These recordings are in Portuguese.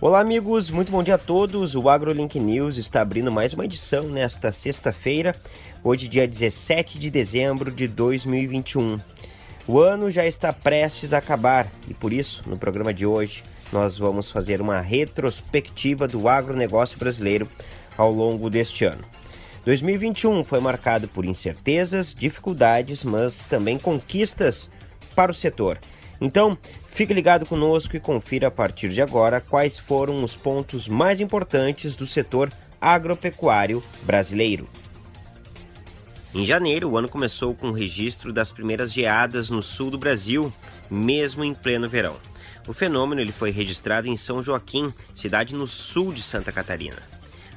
Olá, amigos, muito bom dia a todos. O AgroLink News está abrindo mais uma edição nesta sexta-feira, hoje, dia 17 de dezembro de 2021. O ano já está prestes a acabar e, por isso, no programa de hoje, nós vamos fazer uma retrospectiva do agronegócio brasileiro ao longo deste ano. 2021 foi marcado por incertezas, dificuldades, mas também conquistas para o setor. Então, fique ligado conosco e confira a partir de agora quais foram os pontos mais importantes do setor agropecuário brasileiro. Em janeiro, o ano começou com o registro das primeiras geadas no sul do Brasil, mesmo em pleno verão. O fenômeno ele foi registrado em São Joaquim, cidade no sul de Santa Catarina.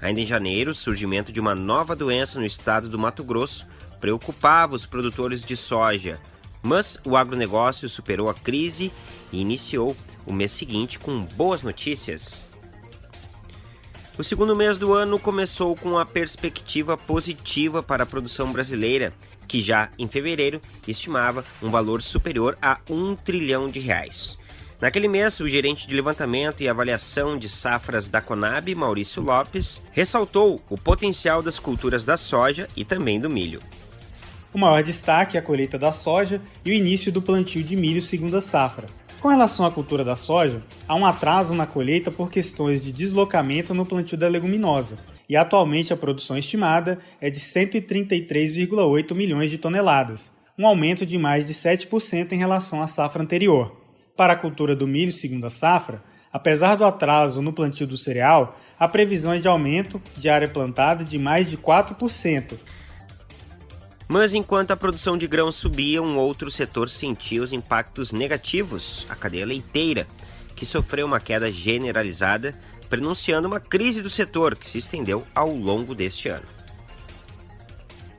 Ainda em janeiro, o surgimento de uma nova doença no estado do Mato Grosso preocupava os produtores de soja, mas o agronegócio superou a crise e iniciou o mês seguinte com boas notícias. O segundo mês do ano começou com a perspectiva positiva para a produção brasileira, que já em fevereiro estimava um valor superior a um trilhão de reais. Naquele mês, o gerente de levantamento e avaliação de safras da Conab, Maurício Lopes, ressaltou o potencial das culturas da soja e também do milho. O maior destaque é a colheita da soja e o início do plantio de milho segunda safra. Com relação à cultura da soja, há um atraso na colheita por questões de deslocamento no plantio da leguminosa, e atualmente a produção estimada é de 133,8 milhões de toneladas, um aumento de mais de 7% em relação à safra anterior. Para a cultura do milho segunda safra, apesar do atraso no plantio do cereal, a previsão é de aumento de área plantada de mais de 4%, mas enquanto a produção de grãos subia, um outro setor sentia os impactos negativos, a cadeia leiteira, que sofreu uma queda generalizada, prenunciando uma crise do setor que se estendeu ao longo deste ano.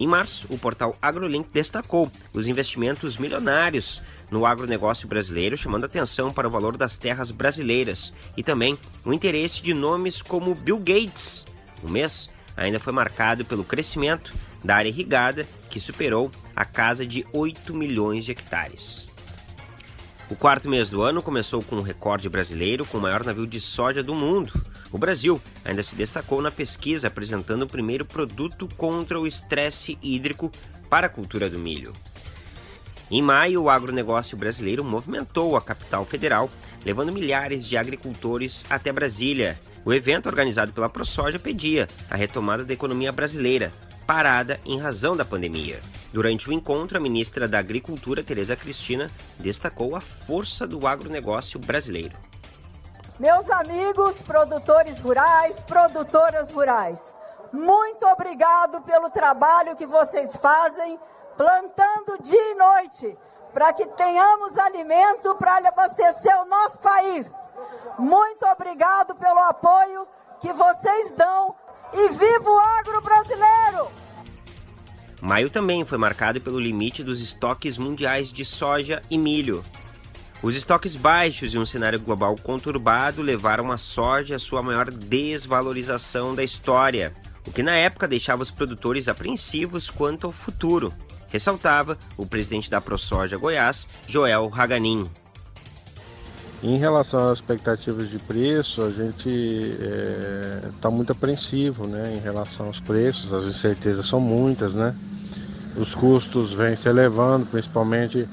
Em março, o portal AgroLink destacou os investimentos milionários no agronegócio brasileiro, chamando atenção para o valor das terras brasileiras e também o interesse de nomes como Bill Gates. O mês ainda foi marcado pelo crescimento da área irrigada, que superou a casa de 8 milhões de hectares. O quarto mês do ano começou com um recorde brasileiro com o maior navio de soja do mundo. O Brasil ainda se destacou na pesquisa apresentando o primeiro produto contra o estresse hídrico para a cultura do milho. Em maio, o agronegócio brasileiro movimentou a capital federal, levando milhares de agricultores até Brasília. O evento, organizado pela ProSoja, pedia a retomada da economia brasileira, parada em razão da pandemia. Durante o encontro, a ministra da Agricultura, Tereza Cristina, destacou a força do agronegócio brasileiro. Meus amigos produtores rurais, produtoras rurais, muito obrigado pelo trabalho que vocês fazem, plantando dia e noite, para que tenhamos alimento para abastecer o nosso país. Muito obrigado pelo apoio que vocês dão e viva o agro brasileiro! Maio também foi marcado pelo limite dos estoques mundiais de soja e milho. Os estoques baixos e um cenário global conturbado levaram a soja à sua maior desvalorização da história, o que na época deixava os produtores apreensivos quanto ao futuro, ressaltava o presidente da ProSoja Goiás, Joel Haganin. Em relação às expectativas de preço, a gente está é, muito apreensivo né, em relação aos preços, as incertezas são muitas, né? Os custos vêm se elevando, principalmente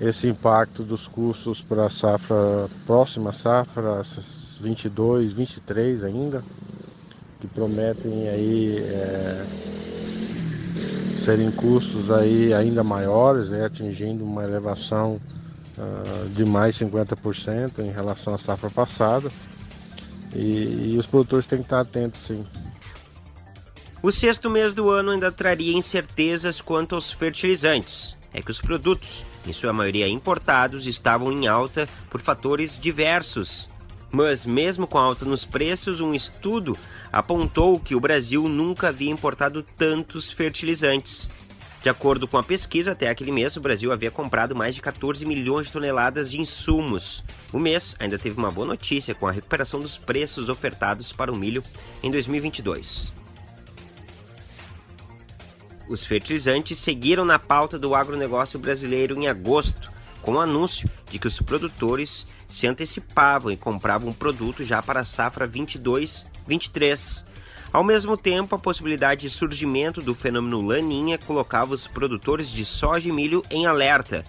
esse impacto dos custos para a safra, próxima safra, 22, 23 ainda, que prometem aí é, serem custos aí ainda maiores, né, atingindo uma elevação uh, de mais 50% em relação à safra passada. E, e os produtores têm que estar atentos, sim. O sexto mês do ano ainda traria incertezas quanto aos fertilizantes. É que os produtos, em sua maioria importados, estavam em alta por fatores diversos. Mas, mesmo com alta nos preços, um estudo apontou que o Brasil nunca havia importado tantos fertilizantes de acordo com a pesquisa, até aquele mês o Brasil havia comprado mais de 14 milhões de toneladas de insumos. O mês ainda teve uma boa notícia com a recuperação dos preços ofertados para o milho em 2022. Os fertilizantes seguiram na pauta do agronegócio brasileiro em agosto, com o anúncio de que os produtores se antecipavam e compravam produto já para a safra 22-23. Ao mesmo tempo, a possibilidade de surgimento do fenômeno Laninha colocava os produtores de soja e milho em alerta,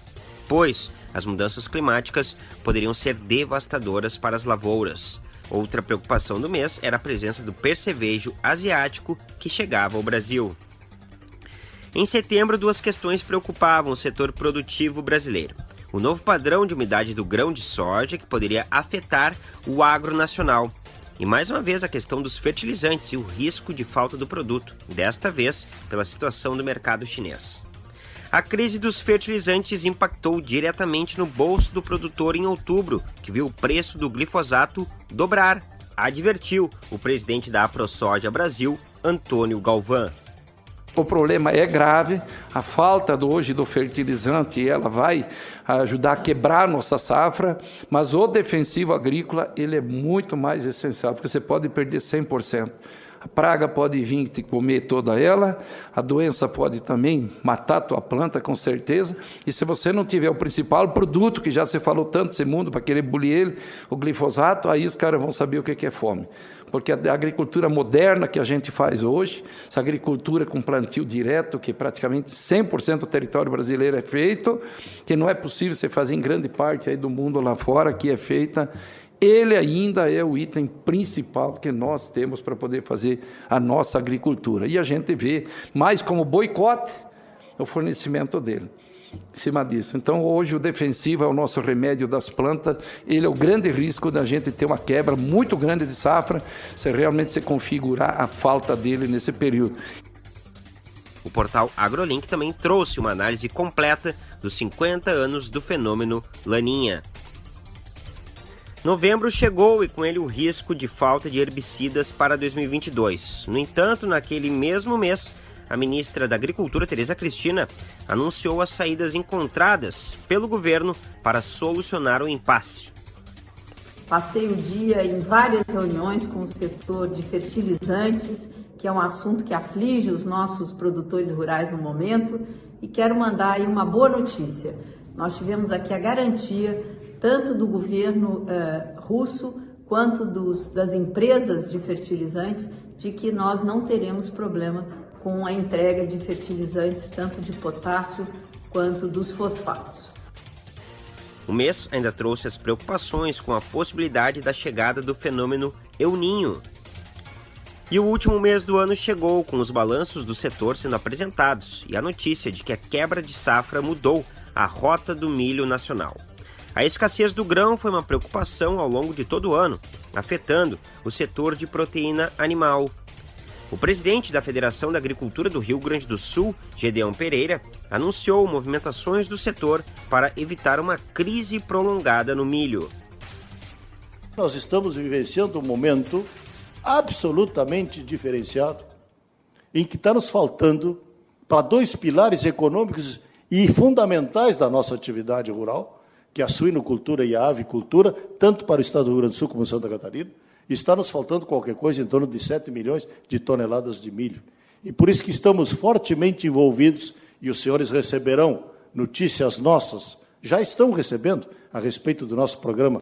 pois as mudanças climáticas poderiam ser devastadoras para as lavouras. Outra preocupação do mês era a presença do percevejo asiático que chegava ao Brasil. Em setembro, duas questões preocupavam o setor produtivo brasileiro. O novo padrão de umidade do grão de soja, que poderia afetar o agro nacional. E mais uma vez a questão dos fertilizantes e o risco de falta do produto, desta vez pela situação do mercado chinês. A crise dos fertilizantes impactou diretamente no bolso do produtor em outubro, que viu o preço do glifosato dobrar, advertiu o presidente da AproSoja Brasil, Antônio Galvão. O problema é grave, a falta do, hoje do fertilizante ela vai ajudar a quebrar nossa safra, mas o defensivo agrícola ele é muito mais essencial, porque você pode perder 100%. A praga pode vir te comer toda ela, a doença pode também matar tua planta, com certeza. E se você não tiver o principal produto, que já se falou tanto esse mundo, para querer bulir ele, o glifosato, aí os caras vão saber o que é fome. Porque a agricultura moderna que a gente faz hoje, essa agricultura com plantio direto, que praticamente 100% do território brasileiro é feito, que não é possível você fazer em grande parte aí do mundo lá fora, que é feita ele ainda é o item principal que nós temos para poder fazer a nossa agricultura. E a gente vê mais como boicote o fornecimento dele. Em cima disso. Então, hoje, o defensivo é o nosso remédio das plantas. Ele é o grande risco da gente ter uma quebra muito grande de safra, se realmente se configurar a falta dele nesse período. O portal AgroLink também trouxe uma análise completa dos 50 anos do fenômeno Laninha. Novembro chegou e com ele o risco de falta de herbicidas para 2022. No entanto, naquele mesmo mês, a ministra da Agricultura, Tereza Cristina, anunciou as saídas encontradas pelo governo para solucionar o impasse. Passei o dia em várias reuniões com o setor de fertilizantes, que é um assunto que aflige os nossos produtores rurais no momento, e quero mandar aí uma boa notícia. Nós tivemos aqui a garantia tanto do governo uh, russo quanto dos, das empresas de fertilizantes, de que nós não teremos problema com a entrega de fertilizantes, tanto de potássio quanto dos fosfatos. O mês ainda trouxe as preocupações com a possibilidade da chegada do fenômeno El Ninho. E o último mês do ano chegou com os balanços do setor sendo apresentados e a notícia de que a quebra de safra mudou a rota do milho nacional. A escassez do grão foi uma preocupação ao longo de todo o ano, afetando o setor de proteína animal. O presidente da Federação da Agricultura do Rio Grande do Sul, Gedeão Pereira, anunciou movimentações do setor para evitar uma crise prolongada no milho. Nós estamos vivenciando um momento absolutamente diferenciado, em que está nos faltando para dois pilares econômicos e fundamentais da nossa atividade rural, que a suinocultura e a avicultura, tanto para o estado do Rio Grande do Sul como Santa Catarina, está nos faltando qualquer coisa em torno de 7 milhões de toneladas de milho. E por isso que estamos fortemente envolvidos e os senhores receberão notícias nossas, já estão recebendo a respeito do nosso programa,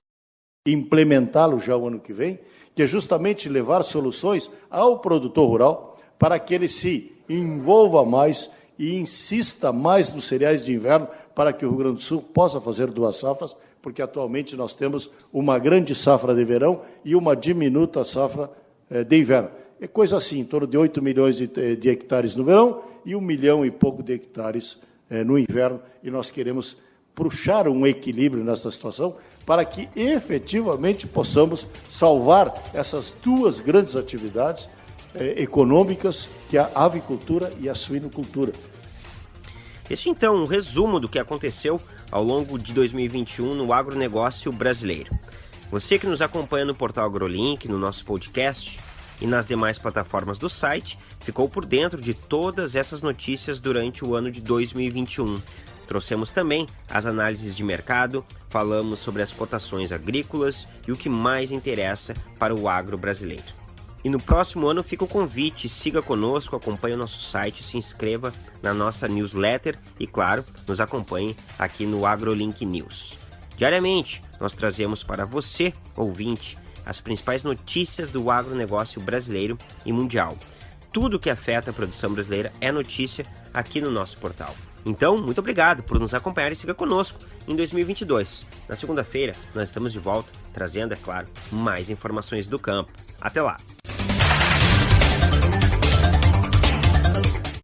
implementá-lo já o ano que vem, que é justamente levar soluções ao produtor rural para que ele se envolva mais e insista mais nos cereais de inverno para que o Rio Grande do Sul possa fazer duas safras, porque atualmente nós temos uma grande safra de verão e uma diminuta safra eh, de inverno. É coisa assim, em torno de 8 milhões de, eh, de hectares no verão e um milhão e pouco de hectares eh, no inverno, e nós queremos puxar um equilíbrio nessa situação para que efetivamente possamos salvar essas duas grandes atividades econômicas, que é a avicultura e a suinocultura. Este então um resumo do que aconteceu ao longo de 2021 no agronegócio brasileiro. Você que nos acompanha no portal AgroLink, no nosso podcast e nas demais plataformas do site, ficou por dentro de todas essas notícias durante o ano de 2021. Trouxemos também as análises de mercado, falamos sobre as cotações agrícolas e o que mais interessa para o agro brasileiro. E no próximo ano fica o convite, siga conosco, acompanhe o nosso site, se inscreva na nossa newsletter e, claro, nos acompanhe aqui no AgroLink News. Diariamente, nós trazemos para você, ouvinte, as principais notícias do agronegócio brasileiro e mundial. Tudo que afeta a produção brasileira é notícia aqui no nosso portal. Então, muito obrigado por nos acompanhar e siga conosco em 2022. Na segunda-feira, nós estamos de volta, trazendo, é claro, mais informações do campo. Até lá!